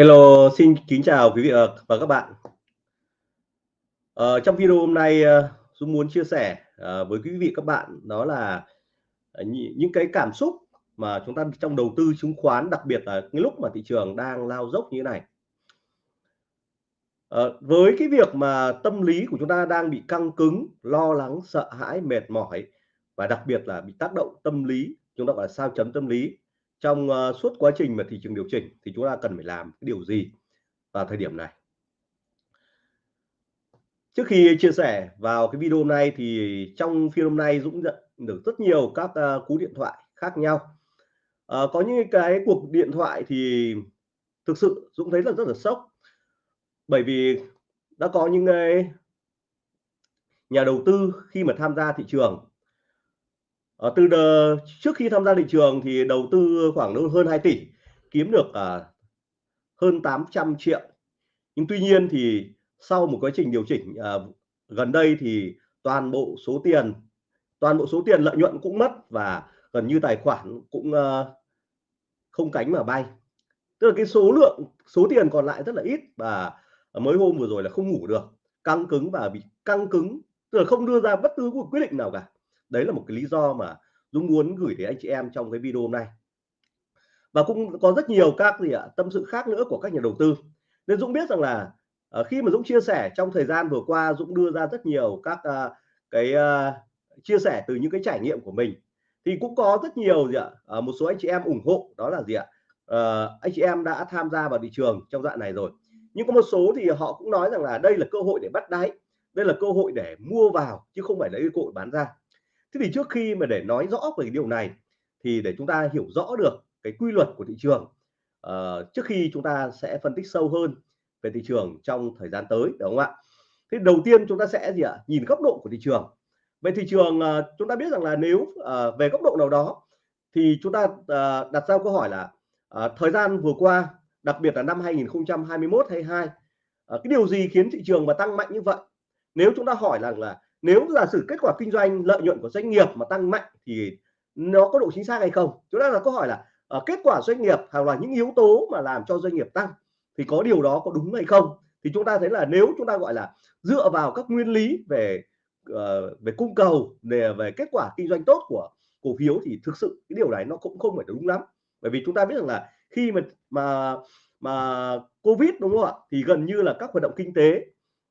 Hello, xin kính chào quý vị ờ, và các bạn. Ờ, trong video hôm nay ờ, Dũng muốn chia sẻ ờ, với quý vị các bạn đó là ờ, những cái cảm xúc mà chúng ta trong đầu tư chứng khoán đặc biệt là cái lúc mà thị trường đang lao dốc như thế này. Ờ, với cái việc mà tâm lý của chúng ta đang bị căng cứng, lo lắng, sợ hãi, mệt mỏi và đặc biệt là bị tác động tâm lý, chúng ta gọi là sao chấm tâm lý trong uh, suốt quá trình mà thị trường điều chỉnh thì chúng ta cần phải làm cái điều gì vào thời điểm này? Trước khi chia sẻ vào cái video này thì trong phiên hôm nay Dũng nhận được rất nhiều các uh, cú điện thoại khác nhau. Uh, có những cái cuộc điện thoại thì thực sự Dũng thấy là rất là sốc. Bởi vì đã có những cái nhà đầu tư khi mà tham gia thị trường ở từ đờ, trước khi tham gia thị trường thì đầu tư khoảng hơn 2 tỷ kiếm được à, hơn 800 triệu. Nhưng tuy nhiên thì sau một quá trình điều chỉnh à, gần đây thì toàn bộ số tiền toàn bộ số tiền lợi nhuận cũng mất và gần như tài khoản cũng à, không cánh mà bay. Tức là cái số lượng số tiền còn lại rất là ít và mới hôm vừa rồi là không ngủ được căng cứng và bị căng cứng tức là không đưa ra bất cứ một quyết định nào cả đấy là một cái lý do mà Dũng muốn gửi đến anh chị em trong cái video hôm nay. Và cũng có rất nhiều các gì ạ tâm sự khác nữa của các nhà đầu tư. Nên Dũng biết rằng là uh, khi mà Dũng chia sẻ trong thời gian vừa qua Dũng đưa ra rất nhiều các uh, cái uh, chia sẻ từ những cái trải nghiệm của mình. Thì cũng có rất nhiều gì ạ uh, một số anh chị em ủng hộ đó là gì ạ uh, anh chị em đã tham gia vào thị trường trong đoạn này rồi. Nhưng có một số thì họ cũng nói rằng là đây là cơ hội để bắt đáy đây là cơ hội để mua vào chứ không phải là cơ hội bán ra thế thì trước khi mà để nói rõ về cái điều này thì để chúng ta hiểu rõ được cái quy luật của thị trường uh, trước khi chúng ta sẽ phân tích sâu hơn về thị trường trong thời gian tới đúng không ạ? Thế đầu tiên chúng ta sẽ gì ạ? Nhìn góc độ của thị trường. Về thị trường uh, chúng ta biết rằng là nếu uh, về góc độ nào đó thì chúng ta uh, đặt ra câu hỏi là uh, thời gian vừa qua đặc biệt là năm 2021 22 uh, cái điều gì khiến thị trường mà tăng mạnh như vậy? Nếu chúng ta hỏi rằng là nếu giả sử kết quả kinh doanh lợi nhuận của doanh nghiệp mà tăng mạnh thì nó có độ chính xác hay không? Chúng ta là câu hỏi là uh, kết quả doanh nghiệp hoặc là những yếu tố mà làm cho doanh nghiệp tăng thì có điều đó có đúng hay không? Thì chúng ta thấy là nếu chúng ta gọi là dựa vào các nguyên lý về uh, về cung cầu về về kết quả kinh doanh tốt của cổ phiếu thì thực sự cái điều này nó cũng không phải đúng lắm. Bởi vì chúng ta biết rằng là khi mà mà mà covid đúng không ạ? Thì gần như là các hoạt động kinh tế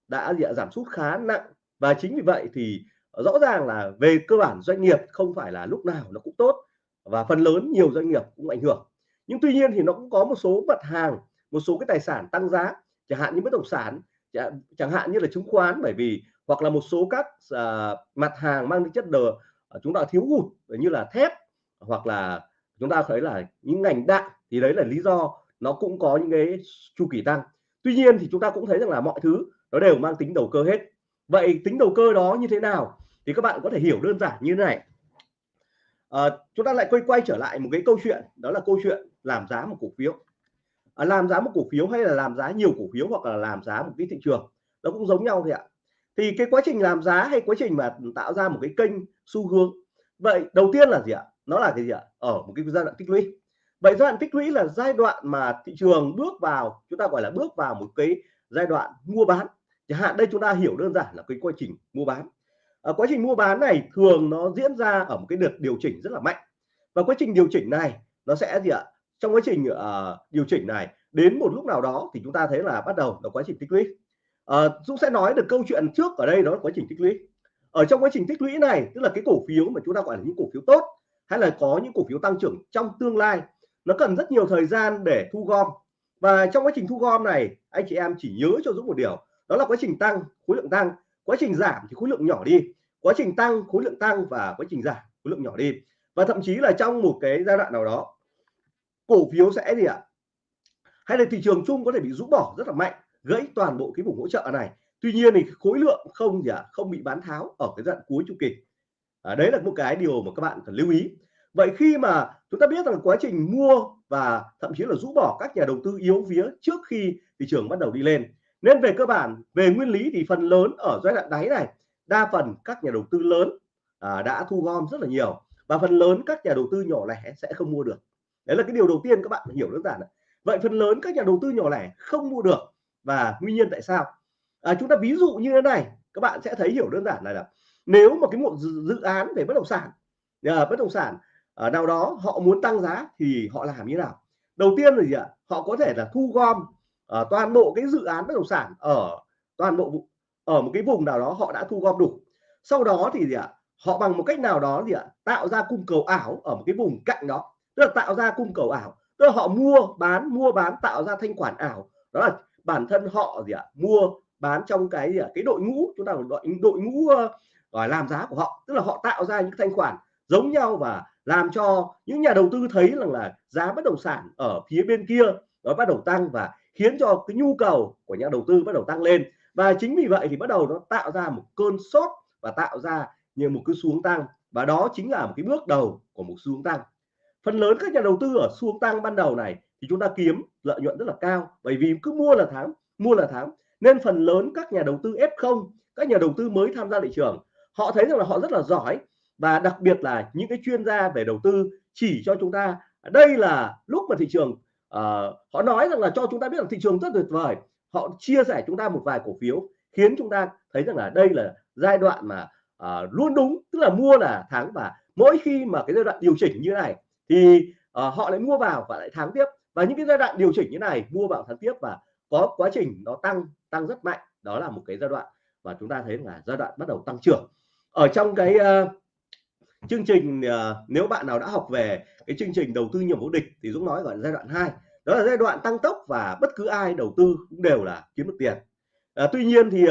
đã giảm sút khá nặng và chính vì vậy thì rõ ràng là về cơ bản doanh nghiệp không phải là lúc nào nó cũng tốt và phần lớn nhiều doanh nghiệp cũng ảnh hưởng. Nhưng tuy nhiên thì nó cũng có một số mặt hàng một số cái tài sản tăng giá chẳng hạn như bất động sản chẳng hạn như là chứng khoán bởi vì hoặc là một số các uh, mặt hàng mang tính chất đờ à, chúng ta thiếu hụt như là thép hoặc là chúng ta thấy là những ngành đạn thì đấy là lý do nó cũng có những cái chu kỳ tăng. Tuy nhiên thì chúng ta cũng thấy rằng là mọi thứ nó đều mang tính đầu cơ hết vậy tính đầu cơ đó như thế nào? Thì các bạn có thể hiểu đơn giản như thế này. À, chúng ta lại quay quay trở lại một cái câu chuyện đó là câu chuyện làm giá một cổ phiếu. À, làm giá một cổ phiếu hay là làm giá nhiều cổ phiếu hoặc là làm giá một cái thị trường nó cũng giống nhau thôi ạ. Thì cái quá trình làm giá hay quá trình mà tạo ra một cái kênh xu hướng vậy đầu tiên là gì ạ? Nó là cái gì ạ? Ở một cái giai đoạn tích lũy. Vậy giai đoạn tích lũy là giai đoạn mà thị trường bước vào chúng ta gọi là bước vào một cái giai đoạn mua bán chẳng hạn đây chúng ta hiểu đơn giản là cái quá trình mua bán. À, quá trình mua bán này thường nó diễn ra ở một cái đợt điều chỉnh rất là mạnh. Và quá trình điều chỉnh này nó sẽ gì ạ? Trong quá trình uh, điều chỉnh này đến một lúc nào đó thì chúng ta thấy là bắt đầu là quá trình tích lũy. Uh, Dũng sẽ nói được câu chuyện trước ở đây đó là quá trình tích lũy. Ở trong quá trình tích lũy này tức là cái cổ phiếu mà chúng ta gọi là những cổ phiếu tốt hay là có những cổ phiếu tăng trưởng trong tương lai nó cần rất nhiều thời gian để thu gom. Và trong quá trình thu gom này anh chị em chỉ nhớ cho Dũng một điều đó là quá trình tăng khối lượng tăng. Quá trình giảm thì khối lượng nhỏ đi. Quá trình tăng khối lượng tăng và quá trình giảm khối lượng nhỏ đi. Và thậm chí là trong một cái giai đoạn nào đó cổ phiếu sẽ gì ạ? Hay là thị trường chung có thể bị rũ bỏ rất là mạnh gãy toàn bộ cái vùng hỗ trợ này. Tuy nhiên thì khối lượng không gì ạ? Không bị bán tháo ở cái đoạn cuối chu kỳ. À, đấy là một cái điều mà các bạn cần lưu ý. Vậy khi mà chúng ta biết rằng quá trình mua và thậm chí là rũ bỏ các nhà đầu tư yếu vía trước khi thị trường bắt đầu đi lên nên về cơ bản về nguyên lý thì phần lớn ở giai đoạn đáy này đa phần các nhà đầu tư lớn à, đã thu gom rất là nhiều. Và phần lớn các nhà đầu tư nhỏ lẻ sẽ không mua được. Đấy là cái điều đầu tiên các bạn phải hiểu đơn giản vậy phần lớn các nhà đầu tư nhỏ lẻ không mua được và nguyên nhân tại sao? À, chúng ta ví dụ như thế này các bạn sẽ thấy hiểu đơn giản này là nếu mà cái một dự án về bất động sản à, bất động sản ở nào đó họ muốn tăng giá thì họ làm như nào? Đầu tiên là gì ạ? Họ có thể là thu gom uh, toàn bộ cái dự án bất động sản ở toàn bộ ở một cái vùng nào đó họ đã thu gom đủ. Sau đó thì gì ạ? Họ bằng một cách nào đó gì ạ? Tạo ra cung cầu ảo ở một cái vùng cạnh đó. Tức là tạo ra cung cầu ảo. Tức là họ mua bán mua bán tạo ra thanh khoản ảo. Đó là bản thân họ gì ạ? Mua bán trong cái gì ạ? Cái đội ngũ chúng ta gọi đội ngũ uh, làm giá của họ. Tức là họ tạo ra những thanh khoản giống nhau và làm cho những nhà đầu tư thấy rằng là giá bất động sản ở phía bên kia nó bắt đầu tăng và khiến cho cái nhu cầu của nhà đầu tư bắt đầu tăng lên. Và chính vì vậy thì bắt đầu nó tạo ra một cơn sốt và tạo ra như một cái xuống tăng. Và đó chính là một cái bước đầu của một xuống tăng. Phần lớn các nhà đầu tư ở xuống tăng ban đầu này thì chúng ta kiếm lợi nhuận rất là cao. Bởi vì cứ mua là tháng mua là tháng nên phần lớn các nhà đầu tư F0 các nhà đầu tư mới tham gia thị trường, họ thấy rằng là họ rất là giỏi. Và đặc biệt là những cái chuyên gia về đầu tư chỉ cho chúng ta, đây là lúc mà thị trường uh, họ nói rằng là cho chúng ta biết là thị trường rất tuyệt vời. Họ chia sẻ chúng ta một vài cổ phiếu khiến chúng ta thấy rằng là đây là giai đoạn mà uh, luôn đúng tức là mua là thắng và mỗi khi mà cái giai đoạn điều chỉnh như này thì uh, họ lại mua vào và lại thắng tiếp. Và những cái giai đoạn điều chỉnh như này mua vào thắng tiếp và có quá trình nó tăng tăng rất mạnh. Đó là một cái giai đoạn và chúng ta thấy là giai đoạn bắt đầu tăng trưởng. Ở trong cái uh, chương trình ờ, nếu bạn nào đã học về cái chương trình đầu tư nhiều vô địch thì Dũng nói gọi là giai đoạn 2 đó là giai đoạn tăng tốc và bất cứ ai đầu tư cũng đều là kiếm được tiền. À, tuy nhiên thì uh,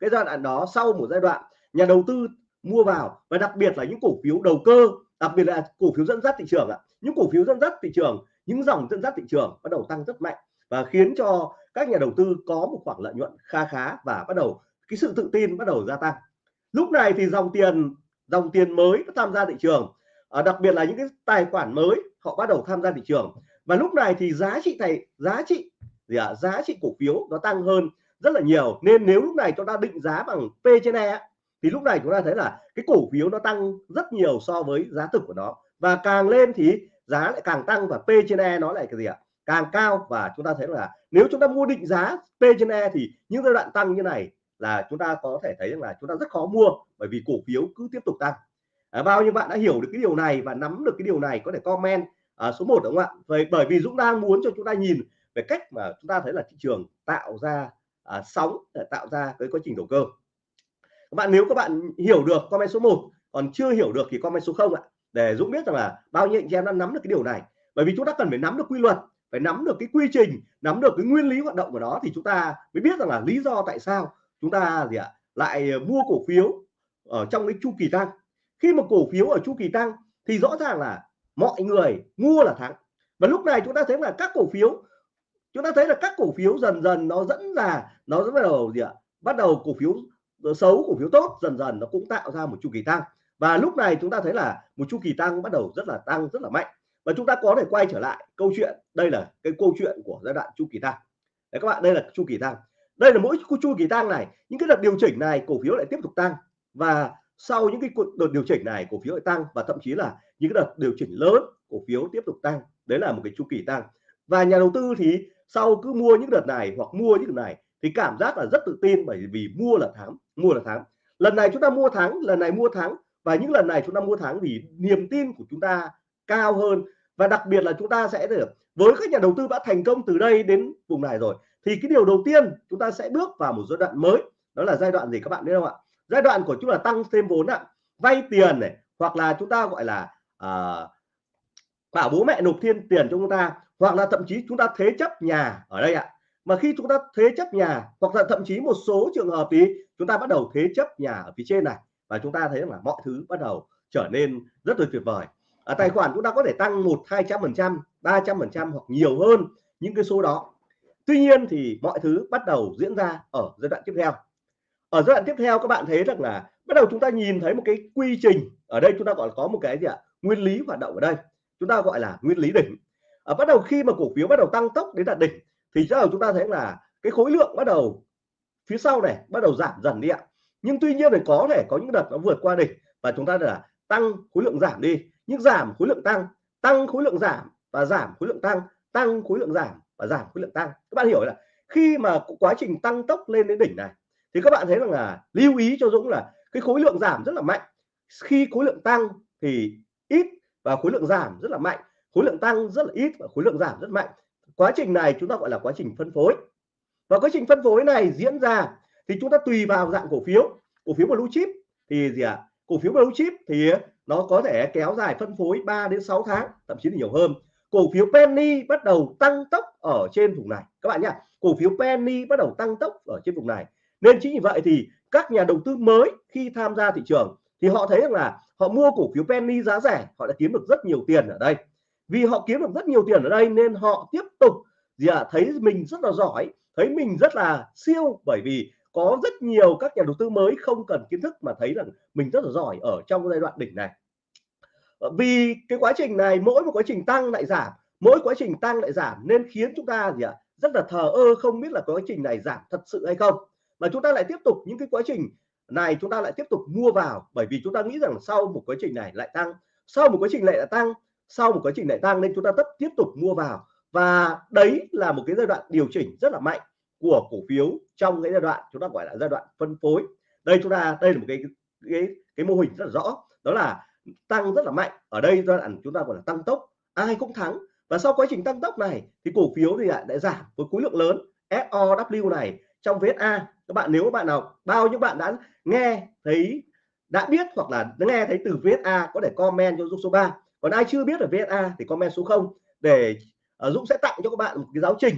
cái giai đoạn đó sau một giai đoạn nhà đầu tư mua vào và đặc biệt là những cổ phiếu đầu cơ đặc biệt là cổ phiếu dẫn dắt thị trường ạ. Những cổ phiếu dẫn dắt thị trường những dòng dẫn dắt thị trường bắt đầu tăng rất mạnh và khiến cho các nhà đầu tư có một khoản lợi nhuận kha khá và bắt đầu cái sự tự tin bắt đầu gia tăng. Lúc này thì dòng tiền dòng tiền mới tham gia thị trường. À, đặc biệt là những cái tài khoản mới họ bắt đầu tham gia thị trường. Và lúc này thì giá trị này giá trị gì ạ? À, giá trị cổ phiếu nó tăng hơn rất là nhiều. Nên nếu lúc này chúng ta định giá bằng P trên E thì lúc này chúng ta thấy là cái cổ phiếu nó tăng rất nhiều so với giá thực của nó. Và càng lên thì giá lại càng tăng và P trên E nó lại cái gì ạ? Càng cao. Và chúng ta thấy là nếu chúng ta mua định giá P trên E thì những giai đoạn tăng như này là chúng ta có thể thấy rằng là chúng ta rất khó mua bởi vì cổ phiếu cứ tiếp tục tăng. À, bao nhiêu bạn đã hiểu được cái điều này và nắm được cái điều này có thể comment à, số 1 đúng không ạ? Vậy bởi vì Dũng đang muốn cho chúng ta nhìn về cách mà chúng ta thấy là thị trường tạo ra à, sóng để tạo ra cái quá trình đầu cơ. Các bạn nếu các bạn hiểu được comment số 1 còn chưa hiểu được thì comment số 0 ạ. Để Dũng biết rằng là bao nhiêu anh em đã nắm được cái điều này. Bởi vì chúng ta cần phải nắm được quy luật phải nắm được cái quy trình nắm được cái nguyên lý hoạt động của nó thì chúng ta mới biết rằng là lý do tại sao chúng ta gì ạ? Lại ờ, mua cổ phiếu ở trong cái chu kỳ tăng. Khi mà cổ phiếu ở chu kỳ tăng thì rõ ràng là mọi người mua là thắng. Và lúc này chúng ta thấy là các cổ phiếu, chúng ta thấy là các cổ phiếu dần dần nó dẫn là nó bắt đầu gì ạ? Bắt đầu cổ phiếu xấu, cổ phiếu tốt dần dần nó cũng tạo ra một chu kỳ tăng. Và lúc này chúng ta thấy là một chu kỳ tăng bắt đầu rất là tăng, rất là mạnh. Và chúng ta có thể quay trở lại câu chuyện. Đây là cái câu chuyện của giai đoạn chu kỳ tăng. Đấy các bạn, đây là chu kỳ tăng đây là mỗi chu kỳ tăng này, những cái đợt điều chỉnh này cổ phiếu lại tiếp tục tăng. Và sau những cái đợt điều chỉnh này, cổ phiếu lại tăng và thậm chí là những cái đợt điều chỉnh lớn, cổ phiếu tiếp tục tăng. Đấy là một cái chu kỳ tăng. Và nhà đầu tư thì sau cứ mua những đợt này hoặc mua những đợt này thì cảm giác là rất tự tin bởi vì mua là thắng, mua là thắng. Lần này chúng ta mua thắng, lần này mua thắng và những lần này chúng ta mua thắng vì niềm tin của chúng ta cao hơn. Và đặc biệt là chúng ta sẽ được, với các nhà đầu tư đã thành công từ đây đến vùng này rồi thì cái điều đầu tiên chúng ta sẽ bước vào một giai đoạn mới đó là giai đoạn gì các bạn biết không ạ? Giai đoạn của chúng là tăng thêm vốn ạ. Vay tiền này hoặc là chúng ta gọi là à, bảo bố mẹ nộp thêm tiền cho chúng ta hoặc là thậm chí chúng ta thế chấp nhà ở đây ạ. Mà khi chúng ta thế chấp nhà hoặc là thậm chí một số trường hợp thì chúng ta bắt đầu thế chấp nhà ở phía trên này và chúng ta thấy là mọi thứ bắt đầu trở nên rất là tuyệt vời. Ở tài khoản chúng ta có thể tăng một hai trăm phần trăm ba trăm phần trăm hoặc nhiều hơn những cái số đó tuy nhiên thì mọi thứ bắt đầu diễn ra ở giai đoạn tiếp theo. Ở giai đoạn tiếp theo các bạn thấy rằng là bắt đầu chúng ta nhìn thấy một cái quy trình. Ở đây chúng ta gọi là có một cái gì ạ? Nguyên lý hoạt động ở đây. Chúng ta gọi là nguyên lý đỉnh. Ở bắt đầu khi mà cổ phiếu bắt đầu tăng tốc đến đạt đỉnh thì bắt đầu chúng ta thấy là cái khối lượng bắt đầu phía sau này bắt đầu giảm dần đi ạ. Nhưng tuy nhiên thì có thể có những đợt nó vượt qua đỉnh và chúng ta là tăng khối lượng giảm đi. Nhưng giảm khối lượng tăng tăng khối lượng giảm và giảm khối lượng tăng tăng khối lượng giảm và giảm khối lượng tăng. Các bạn hiểu là khi mà quá trình tăng tốc lên đến đỉnh này, thì các bạn thấy rằng là lưu ý cho Dũng là cái khối lượng giảm rất là mạnh. Khi khối lượng tăng thì ít và khối lượng giảm rất là mạnh. Khối lượng tăng rất là ít và khối lượng giảm rất mạnh. Quá trình này chúng ta gọi là quá trình phân phối. Và quá trình phân phối này diễn ra thì chúng ta tùy vào dạng cổ phiếu. Cổ phiếu blue chip thì gì ạ? À? cổ phiếu blue chip thì nó có thể kéo dài phân phối 3 đến 6 tháng, thậm chí là nhiều hơn cổ phiếu penny bắt đầu tăng tốc ở trên vùng này. Các bạn nhé cổ phiếu penny bắt đầu tăng tốc ở trên vùng này. Nên chính vì vậy thì các nhà đầu tư mới khi tham gia thị trường thì họ thấy rằng là họ mua cổ phiếu penny giá rẻ họ đã kiếm được rất nhiều tiền ở đây. Vì họ kiếm được rất nhiều tiền ở đây nên họ tiếp tục gì à, thấy mình rất là giỏi thấy mình rất là siêu. Bởi vì có rất nhiều các nhà đầu tư mới không cần kiến thức mà thấy rằng mình rất là giỏi ở trong giai đoạn đỉnh này. Ờ, vì cái quá trình này mỗi một quá trình tăng lại giảm, mỗi quá trình tăng lại giảm nên khiến chúng ta gì ạ? Rất là thờ ơ không biết là quá trình này giảm thật sự hay không. Mà chúng ta lại tiếp tục những cái quá trình này chúng ta lại tiếp tục mua vào bởi vì chúng ta nghĩ rằng sau một quá trình này lại tăng. Sau một quá trình lại tăng, sau một quá trình lại tăng nên chúng ta tất tiếp tục mua vào. Và đấy là một cái giai đoạn điều chỉnh rất là mạnh của cổ phiếu trong cái giai đoạn chúng ta gọi là giai đoạn phân phối. Đây chúng ta, đây là một cái cái cái mô hình rất là rõ. Đó là tăng rất là mạnh. Ở đây giai đoạn chúng ta gọi là tăng tốc. Ai cũng thắng. Và sau quá trình tăng tốc này thì cổ phiếu thì lại, giảm với khối lượng lớn. SOW này trong VSA các bạn nếu các bạn nào bao nhiêu bạn đã nghe thấy đã biết hoặc là nghe thấy từ VSA có thể comment cho Dũng số 3 còn ai chưa biết ở VSA thì comment số 0 để uh, Dũng sẽ tặng cho các bạn một cái giáo trình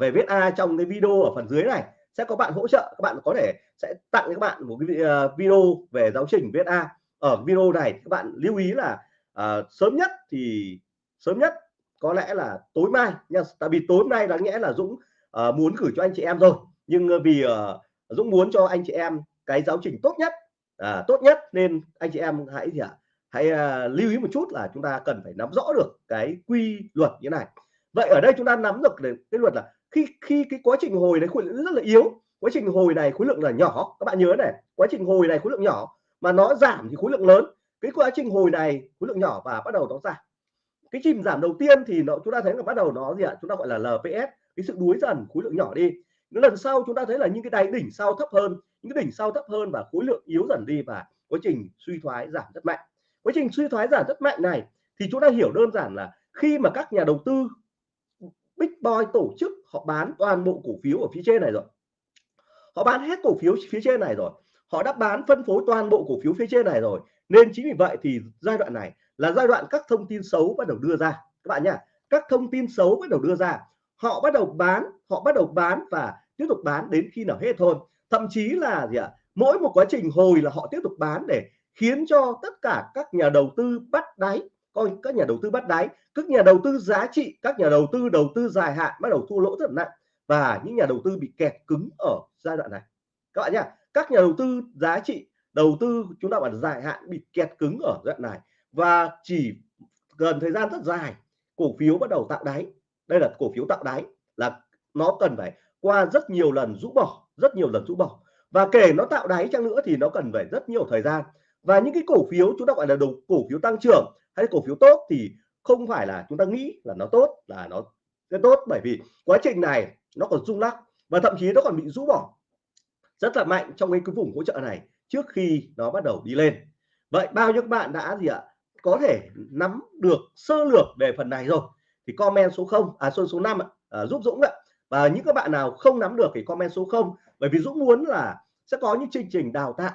về VSA trong cái video ở phần dưới này. Sẽ có bạn hỗ trợ các bạn có thể sẽ tặng các bạn một cái ờ, video về giáo trình VSA ở video này các bạn lưu ý là à, sớm nhất thì sớm nhất có lẽ là tối mai nha tại vì tối nay đáng nhẽ là Dũng à, muốn gửi cho anh chị em rồi. Nhưng à, vì à, Dũng muốn cho anh chị em cái giáo trình tốt nhất à, tốt nhất nên anh chị em hãy gì ạ? Hãy à, lưu ý một chút là chúng ta cần phải nắm rõ được cái quy luật như này. Vậy ở đây chúng ta nắm được cái luật là khi khi cái quá trình hồi này khối lượng rất là yếu. Quá trình hồi này khối lượng là nhỏ. Các bạn nhớ này quá trình hồi này khối lượng nhỏ mà nó giảm thì khối lượng lớn. Cái quá trình hồi này, khối lượng nhỏ và bắt đầu nó giảm. Cái chìm giảm đầu tiên thì nó, chúng ta thấy là bắt đầu nó gì ạ? Chúng ta gọi là LPS cái sự đuối dần, khối lượng nhỏ đi. Những lần sau chúng ta thấy là những cái đáy đỉnh sau thấp hơn, những cái đỉnh sau thấp hơn và khối lượng yếu dần đi và quá trình suy thoái giảm rất mạnh. Quá trình suy thoái giảm rất mạnh này thì chúng ta hiểu đơn giản là khi mà các nhà đầu tư Big Boy tổ chức, họ bán toàn bộ cổ phiếu ở phía trên này rồi. Họ bán hết cổ phiếu phía trên này rồi họ đã bán phân phối toàn bộ cổ phiếu phía trên này rồi. Nên chính vì vậy thì giai đoạn này là giai đoạn các thông tin xấu bắt đầu đưa ra. Các bạn nhá, các thông tin xấu bắt đầu đưa ra, họ bắt đầu bán, họ bắt đầu bán và tiếp tục bán đến khi nào hết thôi. Thậm chí là gì ạ? Mỗi một quá trình hồi là họ tiếp tục bán để khiến cho tất cả các nhà đầu tư bắt đáy, coi các nhà đầu tư bắt đáy, các nhà đầu tư giá trị, các nhà đầu tư đầu tư dài hạn bắt đầu thua lỗ rất nặng và những nhà đầu tư bị kẹt cứng ở giai đoạn này. Các bạn nhá các nhà đầu tư giá trị, đầu tư chúng ta bảo dài hạn bị kẹt cứng ở đoạn này và chỉ gần thời gian rất dài, cổ phiếu bắt đầu tạo đáy. Đây là cổ phiếu tạo đáy là nó cần phải qua rất nhiều lần rũ bỏ, rất nhiều lần rũ bỏ. Và kể nó tạo đáy chăng nữa thì nó cần phải rất nhiều thời gian. Và những cái cổ phiếu chúng ta gọi là đầu, cổ phiếu tăng trưởng hay cổ phiếu tốt thì không phải là chúng ta nghĩ là nó tốt, là nó cái tốt. Bởi vì quá trình này nó còn rung lắc và thậm chí nó còn bị rũ bỏ rất là mạnh trong cái, vùng hỗ trợ này trước khi nó bắt đầu đi lên. Vậy bao nhiêu các bạn đã gì ạ? Có thể nắm được sơ lược về phần này rồi thì comment số 0 à số số 5 à, giúp Dũng ạ. Và những các bạn nào không nắm được thì comment số 0 bởi vì Dũng muốn là sẽ có những chương trình đào tạo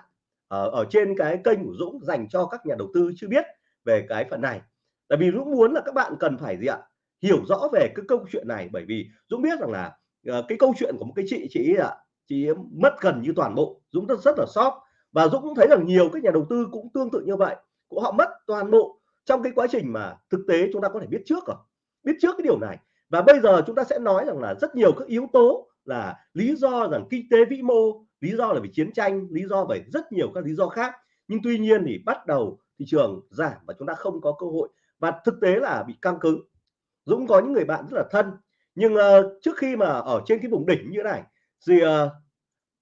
ở, ở trên cái kênh của Dũng dành cho các nhà đầu tư chưa biết về cái phần này. Tại vì Dũng muốn là các bạn cần phải gì ạ? Hiểu rõ về cái câu chuyện này bởi vì Dũng biết rằng là ờ, cái câu chuyện của một cái chị chị ạ chị mất gần như toàn bộ. Dũng rất rất là sót và Dũng cũng thấy rằng nhiều các nhà đầu tư cũng tương tự như vậy. Cũng họ mất toàn bộ trong cái quá trình mà thực tế chúng ta có thể biết trước rồi. Biết trước cái điều này. Và bây giờ chúng ta sẽ nói rằng là rất nhiều các yếu tố là lý do rằng kinh tế vĩ mô lý do là vì chiến tranh lý do bởi rất nhiều các lý do khác. Nhưng tuy nhiên thì bắt đầu thị trường giảm và chúng ta không có cơ hội. Và thực tế là bị căng cứng. Dũng có những người bạn rất là thân. Nhưng uh, trước khi mà ở trên cái vùng đỉnh như thế này thì uh, ờ,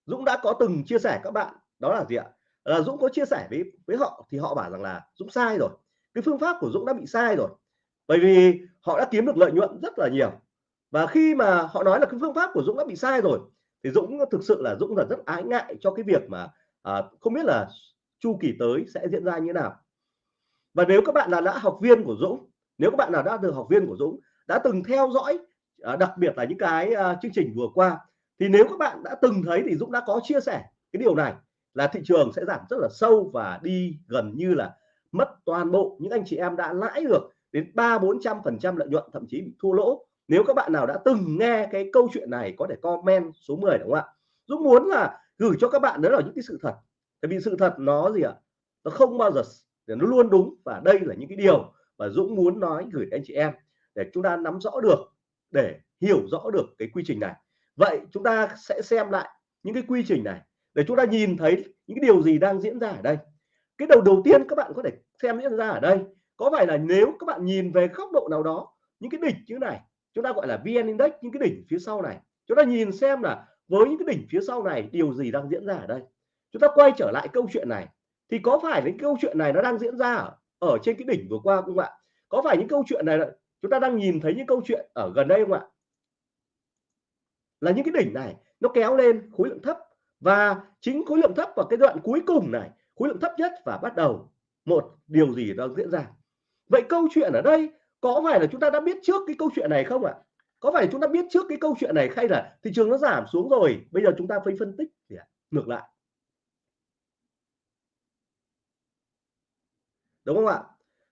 Dũng đã có từng chia sẻ các bạn. Đó là gì ạ? Là Dũng có chia sẻ với với họ thì họ bảo rằng là Dũng sai rồi. Cái phương pháp của Dũng đã bị sai rồi. Bởi vì họ đã kiếm được lợi nhuận rất là nhiều. Và khi mà họ nói là cái phương pháp của Dũng đã bị sai rồi thì Dũng thực sự là Dũng là rất ái ngại cho cái việc mà à, không biết là chu kỳ tới sẽ diễn ra như nào. Và nếu các bạn là đã học viên của Dũng nếu các bạn nào đã được học viên của Dũng đã từng theo dõi à, đặc biệt là những cái à, chương trình vừa qua thì nếu các bạn đã từng thấy thì Dũng đã có chia sẻ cái điều này, là thị trường sẽ giảm rất là sâu và đi gần như là mất toàn bộ những anh chị em đã lãi được đến ba bốn trăm phần trăm lợi nhuận, thậm chí bị thua lỗ. Nếu các bạn nào đã từng nghe cái câu chuyện này, có thể comment số 10 đúng không ạ? Dũng muốn là gửi cho các bạn đó là những cái sự thật. Tại vì sự thật nó gì ạ? Nó không bao giờ nó luôn đúng và đây là những cái điều mà Dũng muốn nói gửi đến anh chị em để chúng ta nắm rõ được, để hiểu rõ được cái quy trình này vậy chúng ta sẽ xem lại những cái quy trình này để chúng ta nhìn thấy những cái điều gì đang diễn ra ở đây. Cái đầu đầu tiên các bạn có thể xem diễn ra ở đây có phải là nếu các bạn nhìn về góc độ nào đó những cái đỉnh như này chúng ta gọi là VN Index những cái đỉnh phía sau này. Chúng ta nhìn xem là với những cái đỉnh phía sau này điều gì đang diễn ra ở đây. Chúng ta quay trở lại câu chuyện này thì có phải những câu chuyện này nó đang diễn ra ở, ở trên cái đỉnh vừa qua không ạ? Có phải những câu chuyện này là chúng ta đang nhìn thấy những câu chuyện ở gần đây không ạ? Là những cái đỉnh này, nó kéo lên khối lượng thấp. Và chính khối lượng thấp vào cái đoạn cuối cùng này, khối lượng thấp nhất và bắt đầu một điều gì đang diễn ra. Vậy câu chuyện ở đây có phải là chúng ta đã biết trước cái câu chuyện này không ạ? Có phải chúng ta biết trước cái câu chuyện này hay là thị trường nó giảm xuống rồi, bây giờ chúng ta phải phân tích thì ngược lại. Đúng không ạ?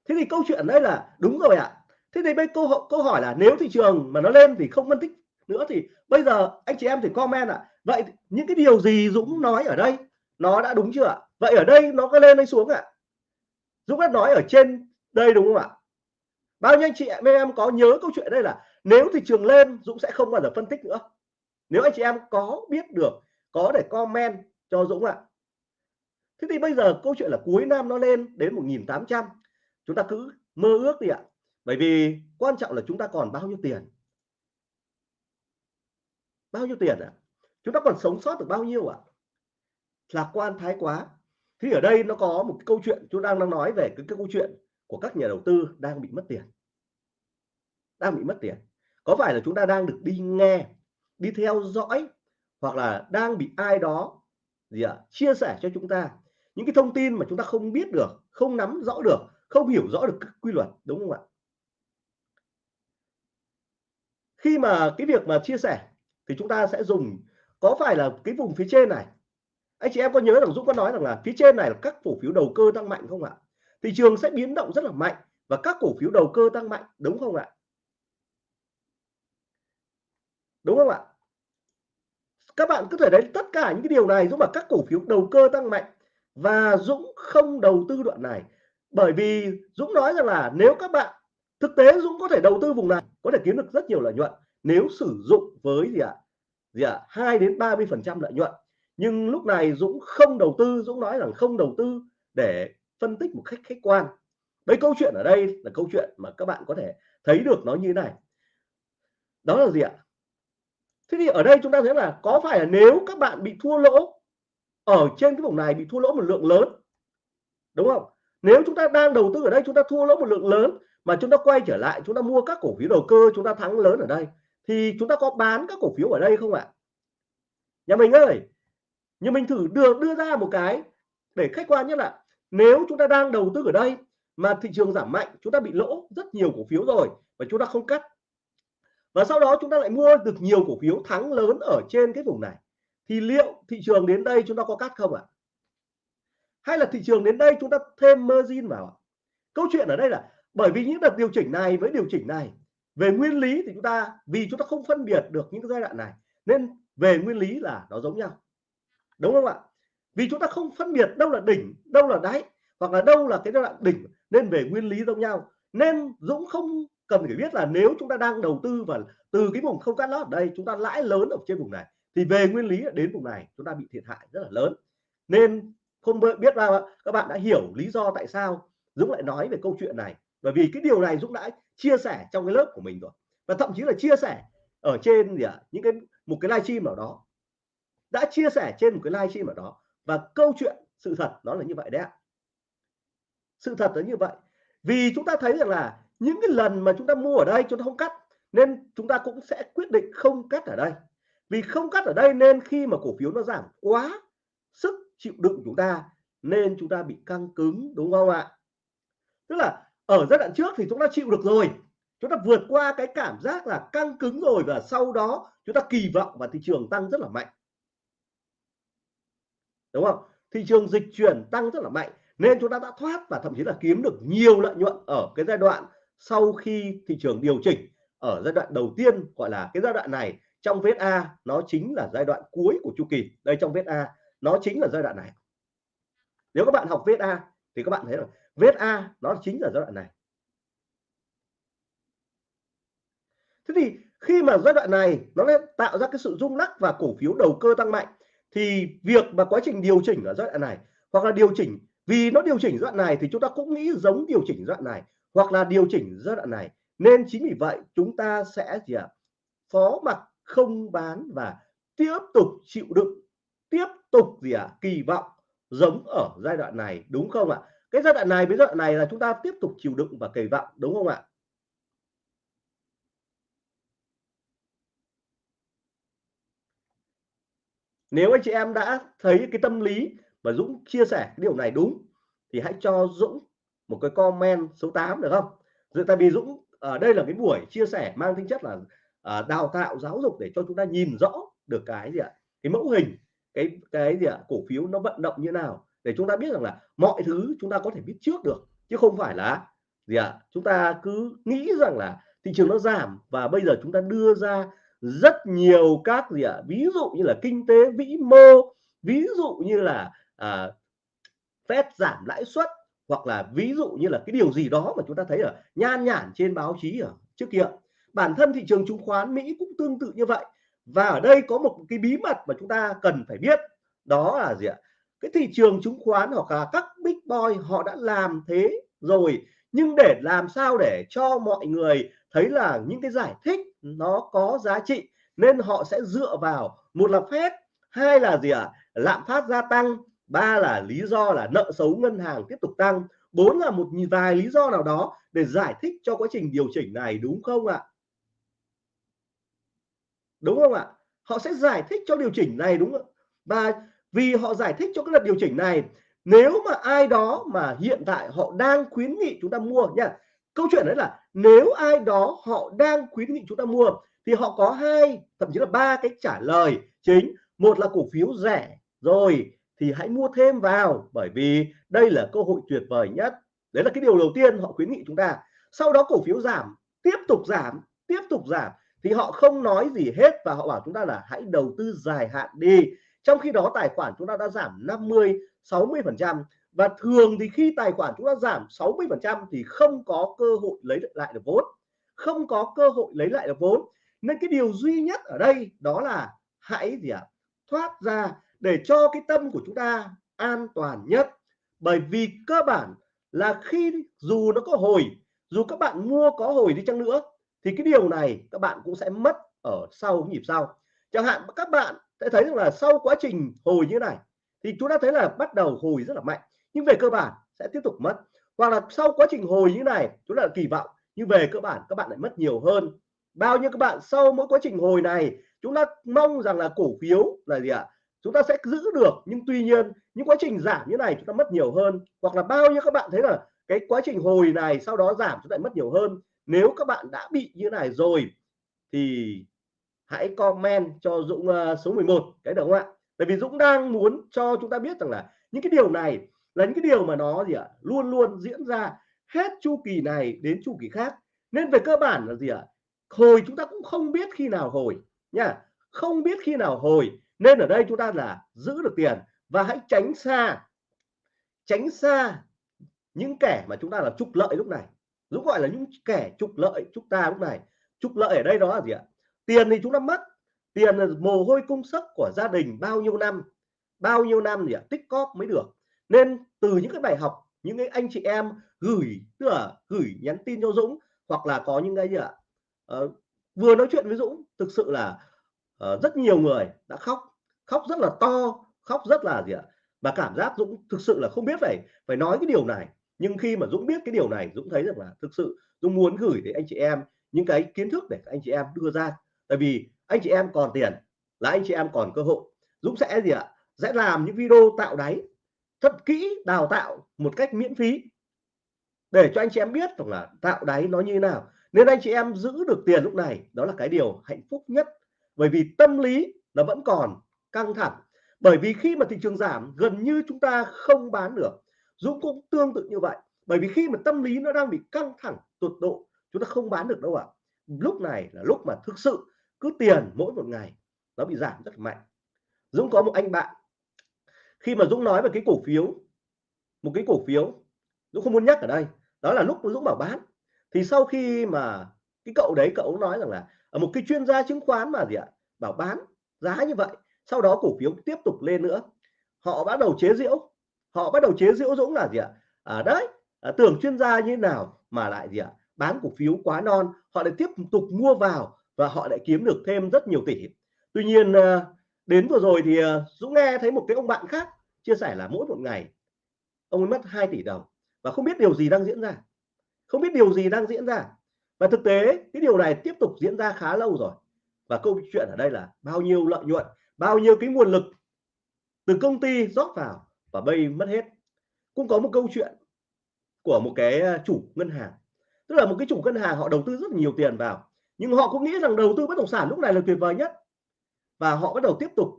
Thế thì câu chuyện đây là, đúng rồi ạ. Thế thì bây câu câu hỏi là nếu thị trường mà nó lên thì không phân tích nữa thì bây giờ anh chị em thì comment ạ. Vậy những cái điều gì Dũng nói ở đây? Nó đã đúng chưa ạ? Vậy ở đây nó có lên hay xuống ạ. Dũng đã nói ở trên đây đúng không ạ? Bao nhiêu anh chị em em có nhớ câu chuyện đây là nếu thị trường lên, Dũng sẽ không bao giờ phân tích nữa. Nếu anh chị em có biết được, có để comment cho Dũng ạ. Thế thì bây giờ câu chuyện là cuối năm nó lên đến 1.800 chúng ta cứ mơ ước đi ạ. Bởi vì quan trọng là chúng ta còn bao nhiêu tiền bao nhiêu tiền ạ? Chúng ta còn sống sót được bao nhiêu ạ? Lạc quan thái quá. Thì ở đây nó có một câu chuyện chúng đang đang nói về cái, cái câu chuyện của các nhà đầu tư đang bị mất tiền. Đang bị mất tiền. Có phải là chúng ta đang được đi nghe đi theo dõi hoặc là đang bị ai đó gì ạ chia sẻ cho chúng ta những cái thông tin mà chúng ta không biết được không nắm rõ được không hiểu rõ được quy luật đúng không ạ? Khi mà cái việc mà chia sẻ thì chúng ta sẽ dùng, có phải là cái vùng phía trên này? Anh chị em có nhớ rằng Dũng có nói rằng là phía trên này là các cổ phiếu đầu cơ tăng mạnh không ạ? Thị trường sẽ biến động rất là mạnh và các cổ phiếu đầu cơ tăng mạnh, đúng không ạ? Đúng không ạ? Các bạn có thể đấy tất cả những cái điều này giúp mà các cổ phiếu đầu cơ tăng mạnh và Dũng không đầu tư đoạn này. Bởi vì Dũng nói rằng là nếu các bạn, thực tế Dũng có thể đầu tư vùng này, có thể kiếm được rất nhiều lợi nhuận nếu sử dụng với gì ạ? Gì ạ? Hai đến 30 phần trăm lợi nhuận. Nhưng lúc này Dũng không đầu tư, Dũng nói rằng không đầu tư để phân tích một cách khách quan. Đấy câu chuyện ở đây là câu chuyện mà các bạn có thể thấy được nó như thế này. Đó là gì ạ? Thế thì ở đây chúng ta thấy là có phải là nếu các bạn bị thua lỗ, ở trên cái vùng này bị thua lỗ một lượng lớn, đúng không? Nếu chúng ta đang đầu tư ở đây, chúng ta thua lỗ một lượng lớn, mà chúng ta quay trở lại, chúng ta mua các cổ phiếu đầu cơ, chúng ta thắng lớn ở đây thì chúng ta có bán các cổ phiếu ở đây không ạ? Nhà mình ơi nhưng mình thử đưa đưa ra một cái để khách quan nhất là nếu chúng ta đang đầu tư ở đây mà thị trường giảm mạnh, chúng ta bị lỗ rất nhiều cổ phiếu rồi và chúng ta không cắt. Và sau đó chúng ta lại mua được nhiều cổ phiếu thắng lớn ở trên cái vùng này. Thì liệu thị trường đến đây chúng ta có cắt không ạ? Hay là thị trường đến đây chúng ta thêm margin vào câu chuyện ở đây là bởi vì những đợt điều chỉnh này với điều chỉnh này về nguyên lý thì chúng ta, vì chúng ta không phân biệt được những cái giai đoạn này, nên về nguyên lý là nó giống nhau. Đúng không ạ? Vì chúng ta không phân biệt đâu là đỉnh, đâu là đáy, hoặc là đâu là cái giai đoạn đỉnh, nên về nguyên lý giống nhau. Nên Dũng không cần phải biết là nếu chúng ta đang đầu tư và từ cái vùng không cắt lót ở đây, chúng ta lãi lớn ở trên vùng này, thì về nguyên lý đến vùng này chúng ta bị thiệt hại rất là lớn. Nên không biết là các bạn đã hiểu lý do tại sao Dũng lại nói về câu chuyện này. Bởi vì cái điều này Dũng đã chia sẻ trong cái lớp của mình rồi. Và thậm chí là chia sẻ ở trên gì ạ, những cái, một cái livestream ở đó. Đã chia sẻ trên một cái livestream ở đó. Và câu chuyện, sự thật nó là như vậy đấy ạ. Sự thật là như vậy. Vì chúng ta thấy rằng là những cái lần mà chúng ta mua ở đây chúng ta không cắt, nên chúng ta cũng sẽ quyết định không cắt ở đây. Vì không cắt ở đây nên khi mà cổ phiếu nó giảm quá sức chịu đựng chúng ta, nên chúng ta bị căng cứng, đúng không ạ? Tức là ở giai đoạn trước thì chúng ta chịu được rồi. Chúng ta vượt qua cái cảm giác là căng cứng rồi và sau đó chúng ta kỳ vọng vào thị trường tăng rất là mạnh. Đúng không? Thị trường dịch chuyển tăng rất là mạnh nên chúng ta đã thoát và thậm chí là kiếm được nhiều lợi nhuận ở cái giai đoạn sau khi thị trường điều chỉnh. Ở giai đoạn đầu tiên gọi là cái giai đoạn này, trong vết A nó chính là giai đoạn cuối của chu kỳ. Đây trong vết A, nó chính là giai đoạn này. Nếu các bạn học vết A thì các bạn thấy là vết A nó chính là giai đoạn này thế thì khi mà giai đoạn này nó tạo ra cái sự rung lắc và cổ phiếu đầu cơ tăng mạnh, thì việc mà quá trình điều chỉnh ở giai đoạn này, hoặc là điều chỉnh, vì nó điều chỉnh giai đoạn này thì chúng ta cũng nghĩ giống điều chỉnh giai đoạn này, hoặc là điều chỉnh giai đoạn này nên chính vì vậy chúng ta sẽ gì ạ à? phó mặc không bán và tiếp tục chịu đựng, tiếp tục gì ạ à? kỳ vọng giống ở giai đoạn này, đúng không ạ cái giai đoạn này với giai đoạn này là chúng ta tiếp tục chịu đựng và kỳ vọng đúng không ạ? Nếu anh chị em đã thấy cái tâm lý mà Dũng chia sẻ cái điều này đúng thì hãy cho Dũng một cái comment số 8 được không? Dự, tại vì Dũng ở đây là cái buổi chia sẻ mang tính chất là à, đào tạo giáo dục để cho chúng ta nhìn rõ được cái gì ạ? Cái mẫu hình cái cái gì ạ? Cổ phiếu nó vận động như nào? Để chúng ta biết rằng là mọi thứ chúng ta có thể biết trước được chứ không phải là gì ạ? Chúng ta cứ nghĩ rằng là thị trường nó giảm và bây giờ chúng ta đưa ra rất nhiều các gì ạ? Ví dụ như là kinh tế vĩ mô ví dụ như là à, Fed giảm lãi suất hoặc là ví dụ như là cái điều gì đó mà chúng ta thấy ở nhan nhản trên báo chí ở trước kia. Bản thân thị trường chứng khoán Mỹ cũng tương tự như vậy. Và ở đây có một cái bí mật mà chúng ta cần phải biết đó là gì ạ? Cái thị trường chứng khoán hoặc là các big boy họ đã làm thế rồi, nhưng để làm sao để cho mọi người thấy là những cái giải thích nó có giá trị, nên họ sẽ dựa vào một là phép hai là gì ạ? À? lạm phát gia tăng, ba là lý do là nợ xấu ngân hàng tiếp tục tăng, bốn là một vài lý do nào đó để giải thích cho quá trình điều chỉnh này, đúng không ạ? Đúng không ạ? Họ sẽ giải thích cho điều chỉnh này, đúng không và vì họ giải thích cho cái đợt điều chỉnh này, nếu mà ai đó mà hiện tại họ đang khuyến nghị chúng ta mua nha. Câu chuyện đấy là nếu ai đó họ đang khuyến nghị chúng ta mua, thì họ có hai, thậm chí là ba cái trả lời chính. Một là cổ phiếu rẻ rồi, thì hãy mua thêm vào, bởi vì đây là cơ hội tuyệt vời nhất. Đấy là cái điều đầu tiên họ khuyến nghị chúng ta. Sau đó cổ phiếu giảm, tiếp tục giảm, tiếp tục giảm, thì họ không nói gì hết và họ bảo chúng ta là hãy đầu tư dài hạn đi trong khi đó, tài khoản chúng ta đã giảm 50 60 phần trăm. Và thường thì khi tài khoản chúng ta giảm 60 phần trăm thì không có cơ hội lấy lại được vốn. Không có cơ hội lấy lại được vốn. Nên cái điều duy nhất ở đây đó là hãy gì ạ? À? thoát ra để cho cái tâm của chúng ta an toàn nhất. Bởi vì cơ bản là khi dù nó có hồi, dù các bạn mua có hồi đi chăng nữa, thì cái điều này các bạn cũng sẽ mất ở sau, nhịp sau. Chẳng hạn các bạn sẽ thấy rằng là sau quá trình hồi như này, thì chúng ta thấy là bắt đầu hồi rất là mạnh. Nhưng về cơ bản sẽ tiếp tục mất. Hoặc là sau quá trình hồi như này, chúng ta kỳ vọng, nhưng về cơ bản các bạn lại mất nhiều hơn. Bao nhiêu các bạn sau mỗi quá trình hồi này, chúng ta mong rằng là cổ phiếu là gì ạ? À? chúng ta sẽ giữ được, nhưng tuy nhiên những quá trình giảm như này chúng ta mất nhiều hơn. Hoặc là bao nhiêu các bạn thấy là cái quá trình hồi này sau đó giảm chúng ta mất nhiều hơn. Nếu các bạn đã bị như này rồi, thì hãy comment cho Dũng uh, số 11 cái được không ạ? Tại vì Dũng đang muốn cho chúng ta biết rằng là những cái điều này là những cái điều mà nó gì ạ? Luôn luôn diễn ra hết chu kỳ này đến chu kỳ khác. Nên về cơ bản là gì ạ? Hồi chúng ta cũng không biết khi nào hồi nha không biết khi nào hồi nên ở đây chúng ta là giữ được tiền và hãy tránh xa tránh xa những kẻ mà chúng ta là trục lợi lúc này. Dũng gọi là những kẻ trục lợi chúng ta lúc này. Trục lợi ở đây đó là gì ạ? Tiền thì chúng ta mất. Tiền là mồ hôi công sức của gia đình bao nhiêu năm. Bao nhiêu năm thì tích cóp mới được. Nên từ những cái bài học những cái anh chị em gửi tức là gửi nhắn tin cho Dũng hoặc là có những cái gì ạ uh, vừa nói chuyện với Dũng thực sự là uh, rất nhiều người đã khóc. Khóc rất là to khóc rất là gì ạ và cảm giác Dũng thực sự là không biết phải phải nói cái điều này. Nhưng khi mà Dũng biết cái điều này Dũng thấy rằng là thực sự Dũng muốn gửi đến anh chị em những cái kiến thức để anh chị em đưa ra tại vì anh chị em còn tiền là anh chị em còn cơ hội. Dũng sẽ gì ạ? Sẽ làm những video tạo đáy, thật kỹ, đào tạo một cách miễn phí để cho anh chị em biết rằng là tạo đáy nó như thế nào. Nên anh chị em giữ được tiền lúc này, đó là cái điều hạnh phúc nhất. Bởi vì tâm lý nó vẫn còn căng thẳng. Bởi vì khi mà thị trường giảm, gần như chúng ta không bán được. Dũng cũng tương tự như vậy. Bởi vì khi mà tâm lý nó đang bị căng thẳng tột độ, chúng ta không bán được đâu ạ. Lúc này là lúc mà thực sự cứ tiền mỗi một ngày nó bị giảm rất mạnh. Dũng có một anh bạn khi mà Dũng nói về cái cổ phiếu một cái cổ phiếu Dũng không muốn nhắc ở đây đó là lúc Dũng bảo bán. Thì sau khi mà cái cậu đấy cậu nói rằng là ở một cái chuyên gia chứng khoán mà gì ạ bảo bán giá như vậy sau đó cổ phiếu tiếp tục lên nữa. Họ bắt đầu chế giễu họ bắt đầu chế giễu Dũng là gì ạ? À, đấy à, tưởng chuyên gia như nào mà lại gì ạ bán cổ phiếu quá non. Họ lại tiếp tục mua vào và họ lại kiếm được thêm rất nhiều tỷ. Tuy nhiên à, đến vừa rồi thì à, Dũng nghe thấy một cái ông bạn khác chia sẻ là mỗi một ngày ông ấy mất 2 tỷ đồng và không biết điều gì đang diễn ra. Không biết điều gì đang diễn ra. Và thực tế, cái điều này tiếp tục diễn ra khá lâu rồi. Và câu chuyện ở đây là bao nhiêu lợi nhuận, bao nhiêu cái nguồn lực từ công ty rót vào và bây mất hết. Cũng có một câu chuyện của một cái à, chủ ngân hàng. Tức là một cái chủ ngân hàng họ đầu tư rất nhiều tiền vào nhưng họ cũng nghĩ rằng đầu tư bất động sản lúc này là tuyệt vời nhất. Và họ bắt đầu tiếp tục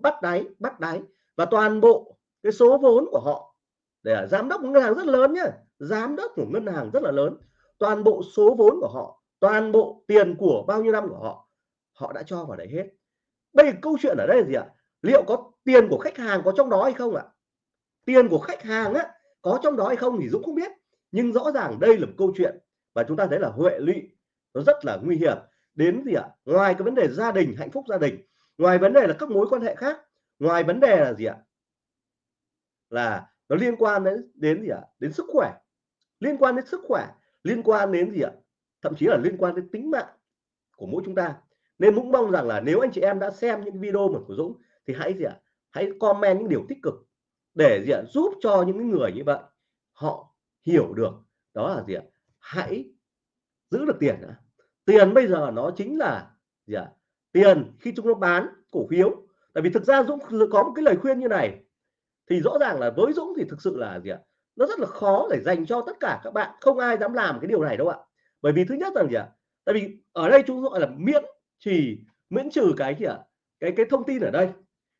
bắt đáy bắt đáy. Và toàn bộ cái số vốn của họ để giám đốc ngân hàng rất lớn nhá. Giám đốc của ngân hàng rất là lớn. Toàn bộ số vốn của họ, toàn bộ tiền của bao nhiêu năm của họ họ đã cho vào đấy hết. Bây giờ câu chuyện ở đây là gì ạ? Liệu có tiền của khách hàng có trong đó hay không ạ? Tiền của khách hàng á, có trong đó hay không thì Dũng không biết. Nhưng rõ ràng đây là một câu chuyện và chúng ta thấy là huệ lụy nó rất là nguy hiểm. Đến gì ạ? Ngoài cái vấn đề gia đình, hạnh phúc gia đình, ngoài vấn đề là các mối quan hệ khác, ngoài vấn đề là gì ạ? Là nó liên quan đến đến gì ạ? Đến sức khỏe. Liên quan đến sức khỏe, liên quan đến gì ạ? Thậm chí là liên quan đến tính mạng của mỗi chúng ta. Nên cũng mong rằng là nếu anh chị em đã xem những video mà của Dũng thì hãy gì ạ? Hãy comment những điều tích cực để gì ạ? Giúp cho những người như vậy họ hiểu được đó là gì ạ? Hãy giữ được tiền nữa tiền bây giờ nó chính là gì ạ? Tiền khi chúng nó bán cổ phiếu. Tại vì thực ra Dũng có một cái lời khuyên như này. Thì rõ ràng là với Dũng thì thực sự là gì ạ? Nó rất là khó để dành cho tất cả các bạn. Không ai dám làm cái điều này đâu ạ. Bởi vì thứ nhất là gì ạ? Tại vì ở đây chúng gọi là miễn chỉ miễn trừ cái gì ạ? Cái cái thông tin ở đây.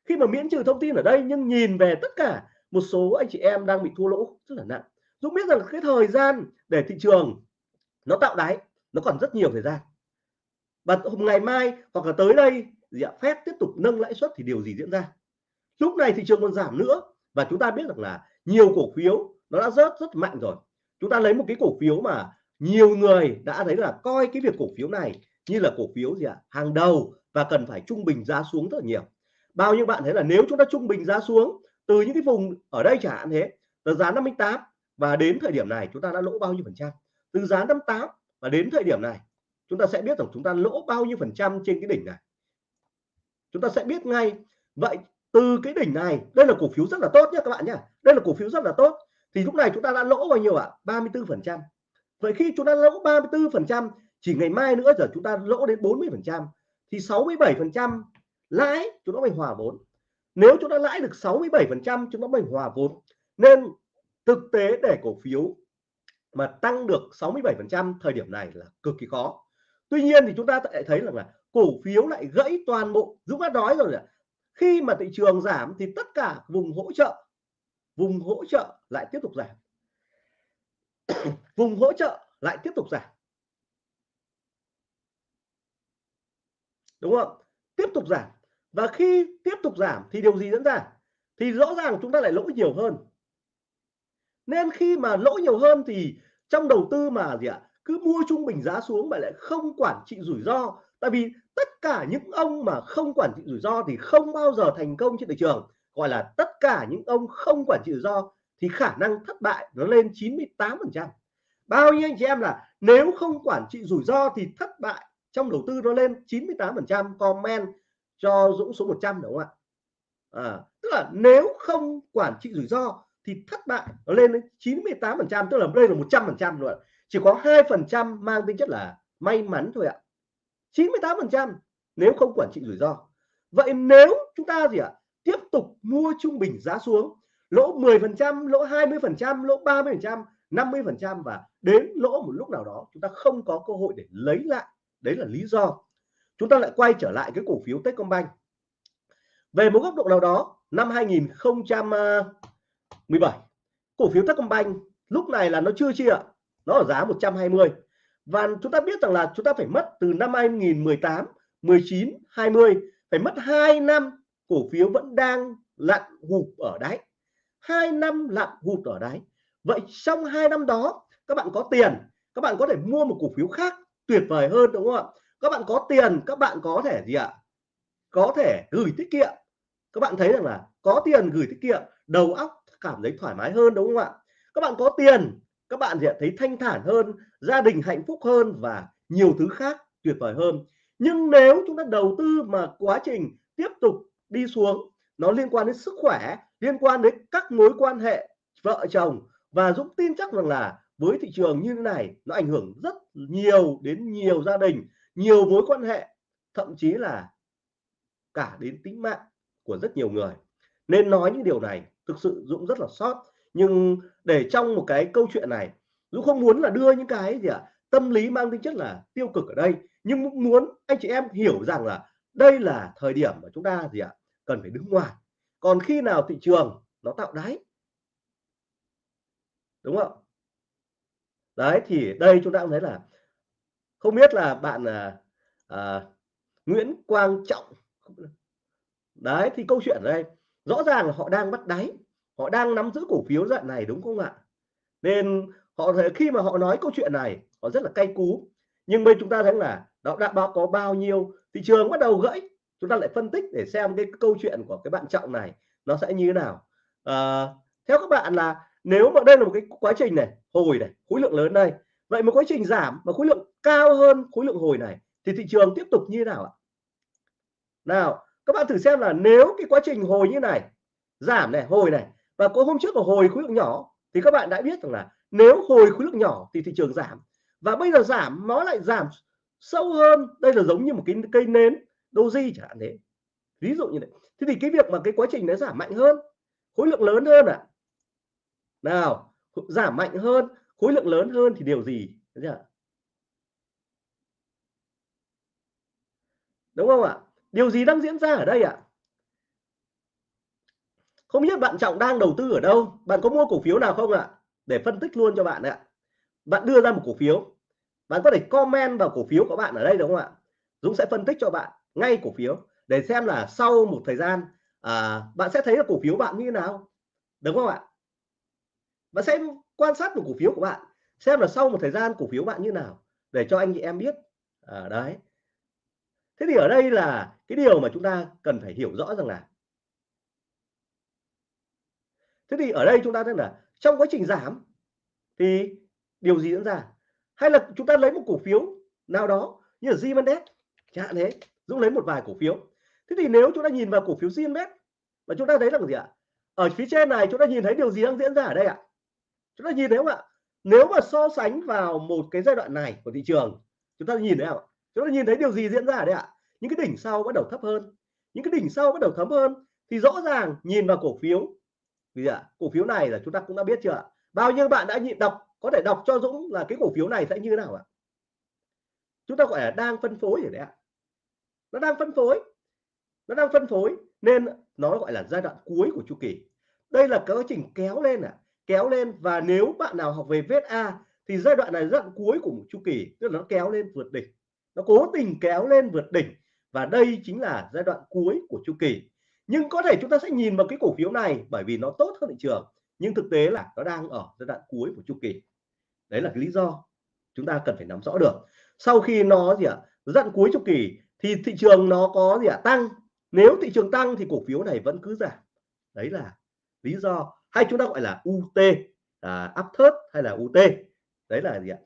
Khi mà miễn trừ thông tin ở đây, nhưng nhìn về tất cả một số anh chị em đang bị thua lỗ rất là nặng. Dũng biết rằng cái thời gian để thị trường nó tạo đáy, nó còn rất nhiều thời gian. Và hôm ngày mai hoặc là tới đây, gì ạ phép tiếp tục nâng lãi suất thì điều gì diễn ra? Lúc này thị trường còn giảm nữa và chúng ta biết rằng là nhiều cổ phiếu nó đã rớt rất mạnh rồi. Chúng ta lấy một cái cổ phiếu mà nhiều người đã thấy là coi cái việc cổ phiếu này như là cổ phiếu gì ạ, hàng đầu và cần phải trung bình giá xuống rất là nhiều. Bao nhiêu bạn thấy là nếu chúng ta trung bình giá xuống từ những cái vùng ở đây chẳng hạn thế, từ giá 58 và đến thời điểm này chúng ta đã lỗ bao nhiêu phần trăm? Từ giá 58 và đến thời điểm này, chúng ta sẽ biết rằng chúng ta lỗ bao nhiêu phần trăm trên cái đỉnh này. Chúng ta sẽ biết ngay. Vậy từ cái đỉnh này, đây là cổ phiếu rất là tốt nhé các bạn nhé. Đây là cổ phiếu rất là tốt. Thì lúc này chúng ta đã lỗ bao nhiêu ạ? à? 34 phần trăm. Vậy khi chúng ta lỗ 34 phần trăm, chỉ ngày mai nữa giờ chúng ta lỗ đến 40 phần trăm, thì 67 phần trăm lãi chúng nó phải hòa vốn. Nếu chúng ta lãi được 67 phần trăm, chúng nó phải hòa vốn. Nên thực tế để cổ phiếu mà tăng được 67% thời điểm này là cực kỳ khó. Tuy nhiên thì chúng ta lại thấy rằng là cổ phiếu lại gãy toàn bộ, Dũng đã nói rồi là khi mà thị trường giảm thì tất cả vùng hỗ trợ, vùng hỗ trợ lại tiếp tục giảm. Vùng hỗ trợ lại tiếp tục giảm. Đúng không? Tiếp tục giảm. Và khi tiếp tục giảm thì điều gì diễn ra? Thì rõ ràng chúng ta lại lỗ nhiều hơn nên khi mà lỗ nhiều hơn thì trong đầu tư mà gì ạ cứ mua trung bình giá xuống mà lại không quản trị rủi ro. Tại vì tất cả những ông mà không quản trị rủi ro thì không bao giờ thành công trên thị trường. Gọi là tất cả những ông không quản trị rủi ro thì khả năng thất bại nó lên 98 phần trăm. Bao nhiêu anh chị em là nếu không quản trị rủi ro thì thất bại trong đầu tư nó lên 98 phần trăm comment cho Dũng số 100 đúng không ạ? À, tức là nếu không quản trị rủi ro thì thất bại nó lên đến 98 phần trăm, tức là đây là 100 phần trăm rồi. Chỉ có hai phần trăm mang tính chất là may mắn thôi ạ. 98 phần trăm nếu không quản trị rủi ro. Vậy nếu chúng ta gì ạ, tiếp tục mua trung bình giá xuống, lỗ 10 phần trăm, lỗ 20 phần trăm, lỗ 30 phần trăm 50 phần trăm và đến lỗ một lúc nào đó chúng ta không có cơ hội để lấy lại, đấy là lý do. Chúng ta lại quay trở lại cái cổ phiếu Techcombank. Về một góc độ nào đó, năm 2017 cổ phiếu Techcombank lúc này là nó chưa chia nó ở giá 120 và chúng ta biết rằng là chúng ta phải mất từ năm 2018 19 20 phải mất 2 năm cổ phiếu vẫn đang lặn gục ở đáy. Hai năm lặn gục ở đáy. Vậy trong hai năm đó, các bạn có tiền, các bạn có thể mua một cổ phiếu khác tuyệt vời hơn, đúng không ạ? Các bạn có tiền, các bạn có thể gì ạ? Có thể gửi tiết kiệm. Các bạn thấy rằng là có tiền gửi tiết kiệm, đầu óc cảm thấy thoải mái hơn, đúng không ạ? Các bạn có tiền, các bạn sẽ thấy thanh thản hơn, gia đình hạnh phúc hơn và nhiều thứ khác tuyệt vời hơn. Nhưng nếu chúng ta đầu tư mà quá trình tiếp tục đi xuống, nó liên quan đến sức khỏe, liên quan đến các mối quan hệ vợ chồng và Dũng tin chắc rằng là với thị trường như thế này, nó ảnh hưởng rất nhiều đến nhiều gia đình, nhiều mối quan hệ, thậm chí là cả đến tính mạng của rất nhiều người. Nên nói những điều này thực sự Dũng rất là sót. Nhưng để trong một cái câu chuyện này Dũng không muốn là đưa những cái gì ạ à, tâm lý mang tính chất là tiêu cực ở đây nhưng muốn anh chị em hiểu rằng là đây là thời điểm mà chúng ta gì ạ à, cần phải đứng ngoài. Còn khi nào thị trường nó tạo đáy? Đúng không? Đấy thì đây chúng ta cũng thấy là không biết là bạn à, à, Nguyễn Quang Trọng. Đấy thì câu chuyện ở đây rõ ràng là họ đang bắt đáy họ đang nắm giữ cổ phiếu dạng này đúng không ạ? Nên họ thấy khi mà họ nói câu chuyện này họ rất là cay cú. Nhưng bên chúng ta thấy là đó đã báo có bao nhiêu thị trường bắt đầu gãy. Chúng ta lại phân tích để xem cái câu chuyện của cái bạn trọng này nó sẽ như thế nào. À, theo các bạn là nếu mà đây là một cái quá trình này hồi này khối lượng lớn đây. Vậy một quá trình giảm và khối lượng cao hơn khối lượng hồi này thì thị trường tiếp tục như thế nào ạ? Nào các bạn thử xem là nếu cái quá trình hồi như này, giảm này, hồi này, và có hôm trước là hồi khối lượng nhỏ, thì các bạn đã biết rằng là nếu hồi khối lượng nhỏ thì thị trường giảm. Và bây giờ giảm, nó lại giảm sâu hơn. Đây là giống như một cái cây nến, doji chẳng hạn thế. Ví dụ như vậy thế thì cái việc mà cái quá trình nó giảm mạnh hơn, khối lượng lớn hơn à nào, giảm mạnh hơn, khối lượng lớn hơn thì điều gì? Đúng không ạ? Điều gì đang diễn ra ở đây ạ? Không biết bạn trọng đang đầu tư ở đâu. Bạn có mua cổ phiếu nào không ạ? Để phân tích luôn cho bạn ạ. Bạn đưa ra một cổ phiếu. Bạn có thể comment vào cổ phiếu của bạn ở đây đúng không ạ? Dũng sẽ phân tích cho bạn ngay cổ phiếu để xem là sau một thời gian à, bạn sẽ thấy là cổ phiếu bạn như thế nào. Đúng không ạ? Bạn sẽ quan sát một cổ phiếu của bạn xem là sau một thời gian cổ phiếu bạn như nào để cho anh chị em biết. À, đấy thế thì ở đây là cái điều mà chúng ta cần phải hiểu rõ rằng là thế thì ở đây chúng ta thấy là trong quá trình giảm thì điều gì diễn ra? Hay là chúng ta lấy một cổ phiếu nào đó như là Zimendes chẳng hạn thế Dũng lấy một vài cổ phiếu. Thế thì nếu chúng ta nhìn vào cổ phiếu Zimendes và chúng ta thấy là gì ạ? Ở phía trên này chúng ta nhìn thấy điều gì đang diễn ra ở đây ạ? Chúng ta nhìn thấy không ạ? Nếu mà so sánh vào một cái giai đoạn này của thị trường, chúng ta nhìn thấy không chúng ta nhìn thấy điều gì diễn ra ở đây ạ? Những cái đỉnh sau bắt đầu thấp hơn. Những cái đỉnh sau bắt đầu thấp hơn thì rõ ràng nhìn vào cổ phiếu. Vì ạ? Cổ phiếu này là chúng ta cũng đã biết chưa bao nhiêu bạn đã nhịn đọc, có thể đọc cho Dũng là cái cổ phiếu này sẽ như thế nào ạ? Chúng ta gọi là đang phân phối rồi đấy ạ. Nó đang phân phối. Nó đang phân phối nên nó gọi là giai đoạn cuối của chu kỳ. Đây là quá trình kéo lên à kéo lên và nếu bạn nào học về VSA thì giai đoạn này giai đoạn cuối của một chu kỳ. Tức là nó kéo lên vượt đỉnh nó cố tình kéo lên vượt đỉnh và đây chính là giai đoạn cuối của chu kỳ. Nhưng có thể chúng ta sẽ nhìn vào cái cổ phiếu này bởi vì nó tốt hơn thị trường nhưng thực tế là nó đang ở giai đoạn cuối của chu kỳ. Đấy là cái lý do chúng ta cần phải nắm rõ được. Sau khi nó gì ạ giai đoạn cuối chu kỳ thì thị trường nó có gì ạ tăng. Nếu thị trường tăng thì cổ phiếu này vẫn cứ giảm. Đấy là lý do hay chúng ta gọi là UT à, thớt hay là UT đấy là gì ạ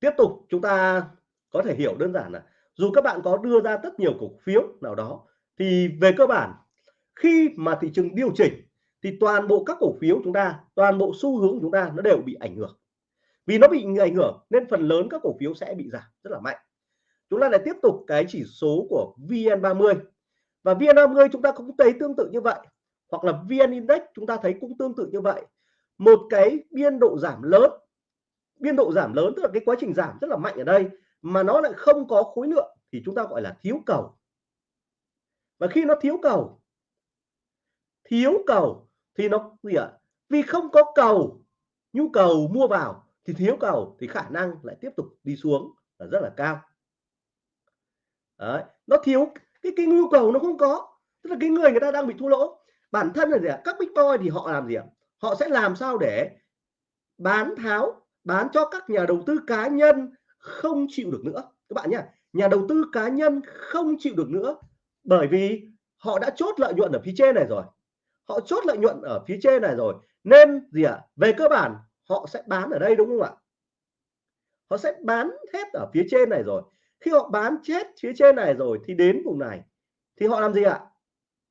tiếp tục chúng ta có thể hiểu đơn giản là dù các bạn có đưa ra rất nhiều cổ phiếu nào đó, thì về cơ bản, khi mà thị trường điều chỉnh, thì toàn bộ các cổ phiếu chúng ta, toàn bộ xu hướng chúng ta nó đều bị ảnh hưởng. Vì nó bị ảnh hưởng nên phần lớn các cổ phiếu sẽ bị giảm rất là mạnh. Chúng ta lại tiếp tục cái chỉ số của VN30 và VN30 chúng ta cũng thấy tương tự như vậy, hoặc là VN Index chúng ta thấy cũng tương tự như vậy. Một cái biên độ giảm lớn biên độ giảm lớn, tức là cái quá trình giảm rất là mạnh ở đây, mà nó lại không có khối lượng thì chúng ta gọi là thiếu cầu. Và khi nó thiếu cầu thiếu cầu thì nó gì ạ? Vì không có cầu, nhu cầu mua vào thì thiếu cầu thì khả năng lại tiếp tục đi xuống là rất là cao. Đấy. nó thiếu, cái cái nhu cầu nó không có, tức là cái người người ta đang bị thua lỗ. Bản thân là gì ạ? Các big boy thì họ làm gì ạ? Họ sẽ làm sao để bán tháo bán cho các nhà đầu tư cá nhân không chịu được nữa. Các bạn nhé nhà đầu tư cá nhân không chịu được nữa bởi vì họ đã chốt lợi nhuận ở phía trên này rồi. Họ chốt lợi nhuận ở phía trên này rồi. Nên gì ạ? À? về cơ bản, họ sẽ bán ở đây, đúng không ạ? Họ sẽ bán hết ở phía trên này rồi. Khi họ bán chết phía trên này rồi thì đến vùng này, thì họ làm gì ạ?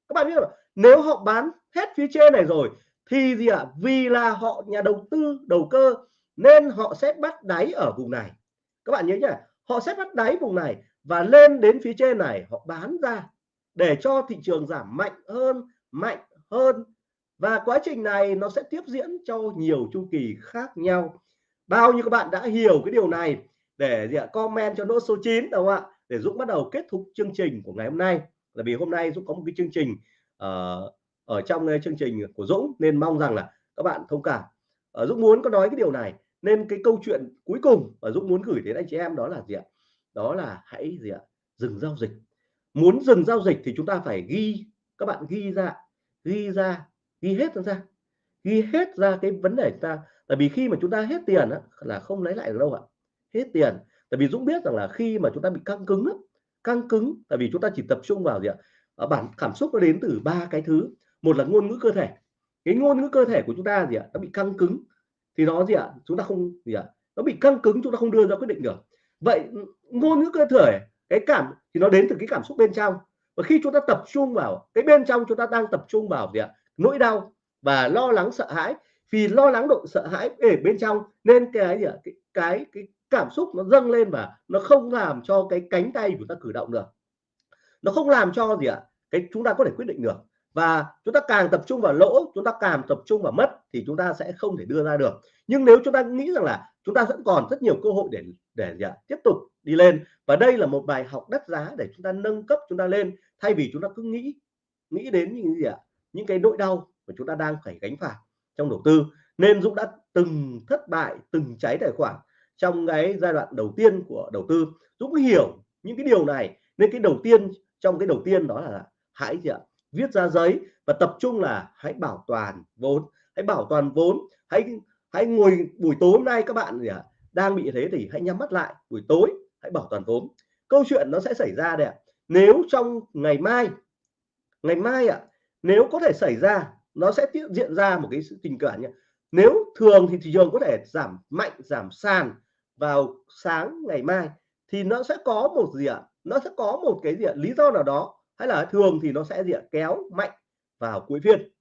Các bạn biết không nếu họ bán hết phía trên này rồi thì gì ạ? Vì là họ nhà đầu tư, đầu cơ nên họ sẽ bắt đáy ở vùng này. Các bạn nhớ nhá họ sẽ bắt đáy vùng này và lên đến phía trên này họ bán ra để cho thị trường giảm mạnh hơn mạnh hơn. Và quá trình này nó sẽ tiếp diễn cho nhiều chu kỳ khác nhau. Bao nhiêu các bạn đã hiểu cái điều này để gì ạ comment cho nốt số 9 đúng không ạ? Để Dũng bắt đầu kết thúc chương trình của ngày hôm nay. Là vì hôm nay Dũng có một cái chương trình uh, ở trong ờ, chương trình của Dũng nên mong rằng là các bạn thông cảm. Uh, Dũng muốn có nói cái điều này nên cái câu chuyện cuối cùng mà Dũng muốn gửi đến anh chị em đó là gì ạ? Đó là hãy gì ạ? Dừng giao dịch. Muốn dừng giao dịch thì chúng ta phải ghi các bạn ghi ra ghi ra ghi hết ra ghi hết ra cái vấn đề ta. Tại vì khi mà chúng ta hết tiền á, là không lấy lại được đâu ạ. Hết tiền. Tại vì Dũng biết rằng là khi mà chúng ta bị căng cứng á, căng cứng tại vì chúng ta chỉ tập trung vào gì ạ? Ở bản cảm xúc nó đến từ ba cái thứ. Một là ngôn ngữ cơ thể. Cái ngôn ngữ cơ thể của chúng ta gì ạ? Nó bị căng cứng thì nó gì ạ? Chúng ta không gì ạ? Nó bị căng cứng chúng ta không đưa ra quyết định được. Vậy ngôn ngữ cơ thể cái cảm thì nó đến từ cái cảm xúc bên trong. Và khi chúng ta tập trung vào cái bên trong chúng ta đang tập trung vào gì ạ? Nỗi đau và lo lắng sợ hãi. Vì lo lắng độ sợ hãi ở bên trong nên cái gì ạ? Cái, cái cái cảm xúc nó dâng lên và nó không làm cho cái cánh tay của ta cử động được. Nó không làm cho gì ạ? Cái chúng ta có thể quyết định được và chúng ta càng tập trung vào lỗ, chúng ta càng tập trung vào mất thì chúng ta sẽ không thể đưa ra được. Nhưng nếu chúng ta nghĩ rằng là chúng ta vẫn còn rất nhiều cơ hội để để gì tiếp tục đi lên. Và đây là một bài học đắt giá để chúng ta nâng cấp chúng ta lên, thay vì chúng ta cứ nghĩ nghĩ đến những gì ạ, những cái nỗi đau mà chúng ta đang phải gánh phải trong đầu tư. Nên Dũng đã từng thất bại, từng cháy tài khoản trong cái giai đoạn đầu tiên của đầu tư. Dũng hiểu những cái điều này, nên cái đầu tiên, trong cái đầu tiên đó là hãy gì ạ viết ra giấy và tập trung là hãy bảo toàn vốn, hãy bảo toàn vốn, hãy hãy ngồi buổi tối hôm nay các bạn gì ạ, đang bị thế thì hãy nhắm mắt lại buổi tối, hãy bảo toàn vốn. Câu chuyện nó sẽ xảy ra đấy ạ. Nếu trong ngày mai ngày mai ạ, nếu có thể xảy ra, nó sẽ tiện diện ra một cái sự tình cảm nhé nếu thường thì thị trường có thể giảm mạnh, giảm sàn vào sáng ngày mai thì nó sẽ có một gì ạ, nó sẽ có một cái gì ạ, lý do nào đó hay là thường thì nó sẽ gì ạ kéo mạnh vào cuối phiên.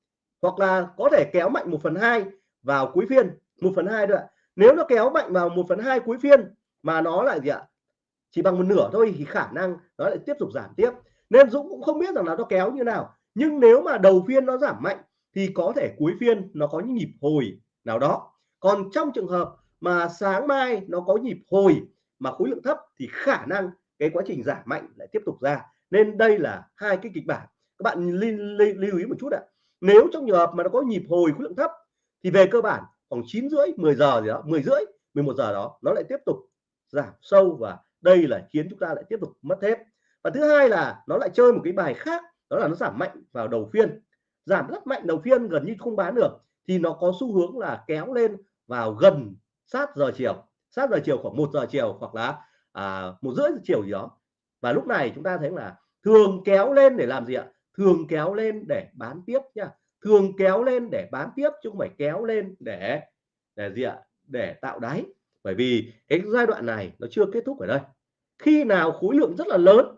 Hoặc là có thể kéo mạnh một phần hai vào cuối phiên, một phần hai nữa nếu nó kéo mạnh vào một phần hai cuối phiên mà nó lại gì ạ chỉ bằng một nửa thôi thì khả năng nó lại tiếp tục giảm tiếp. Nên Dũng cũng không biết rằng là nó kéo như nào. Nhưng nếu mà đầu phiên nó giảm mạnh thì có thể cuối phiên nó có những nhịp hồi nào đó. Còn trong trường hợp mà sáng mai nó có nhịp hồi mà khối lượng thấp thì khả năng cái quá trình giảm mạnh lại tiếp tục ra nên đây là hai cái kịch bản. Các bạn lưu ý một chút ạ. Nếu trong trường hợp mà nó có nhịp hồi khối lượng thấp thì về cơ bản khoảng 9 rưỡi 10 giờ gì đó 10 rưỡi 11 giờ đó nó lại tiếp tục giảm sâu và đây là khiến chúng ta lại tiếp tục mất thép và thứ hai là nó lại chơi một cái bài khác đó là nó giảm mạnh vào đầu phiên. Giảm rất mạnh đầu phiên gần như không bán được thì nó có xu hướng là kéo lên vào gần sát giờ chiều. Sát giờ chiều khoảng một giờ chiều hoặc là à, một rưỡi giờ chiều gì đó và lúc này chúng ta thấy là thường kéo lên để làm gì ạ? Thường kéo lên để bán tiếp nha thường kéo lên để bán tiếp chứ không phải kéo lên để để gì ạ? Để tạo đáy. Bởi vì cái giai đoạn này nó chưa kết thúc ở đây. Khi nào khối lượng rất là lớn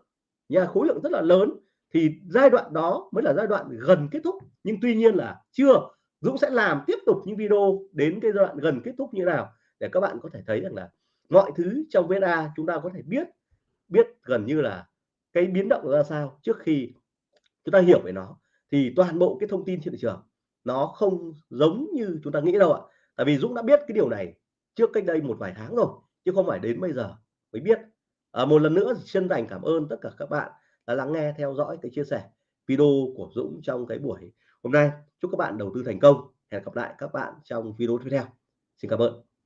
nha khối lượng rất là lớn thì giai đoạn đó mới là giai đoạn gần kết thúc. Nhưng tuy nhiên là chưa. Dũng sẽ làm tiếp tục những video đến cái giai đoạn gần kết thúc như nào để các bạn có thể thấy rằng là mọi thứ trong VnA chúng ta có thể biết biết gần như là cái biến động ra sao trước khi chúng ta hiểu về nó thì toàn bộ cái thông tin trên thị trường nó không giống như chúng ta nghĩ đâu ạ. Tại vì Dũng đã biết cái điều này trước cách đây một vài tháng rồi chứ không phải đến bây giờ mới biết. À, một lần nữa chân thành cảm ơn tất cả các bạn đã lắng nghe theo dõi cái chia sẻ video của Dũng trong cái buổi hôm nay. Chúc các bạn đầu tư thành công. Hẹn gặp lại các bạn trong video tiếp theo. Xin cảm ơn.